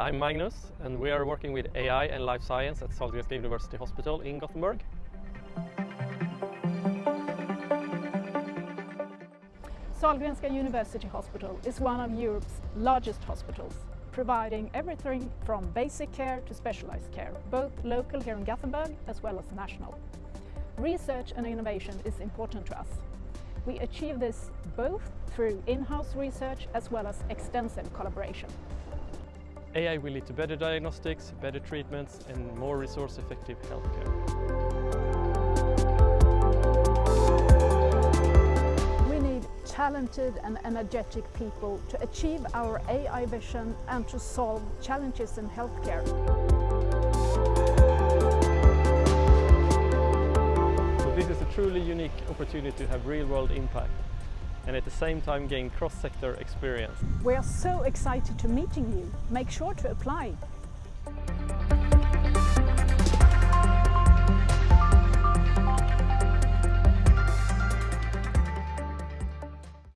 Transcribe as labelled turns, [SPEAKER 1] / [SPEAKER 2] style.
[SPEAKER 1] I'm Magnus and we are working with AI and life science at Sahlgrenska University Hospital in Gothenburg.
[SPEAKER 2] Sahlgrenska University Hospital is one of Europe's largest hospitals, providing everything from basic care to specialized care, both local here in Gothenburg as well as national. Research and innovation is important to us. We achieve this both through in-house research as well as extensive collaboration.
[SPEAKER 1] AI will lead to better diagnostics, better treatments and more resource-effective healthcare.
[SPEAKER 2] We need talented and energetic people to achieve our AI vision and to solve challenges in healthcare.
[SPEAKER 1] So this is a truly unique opportunity to have real-world impact and at the same time gain cross-sector experience.
[SPEAKER 2] We are so excited to meeting you. Make sure to apply.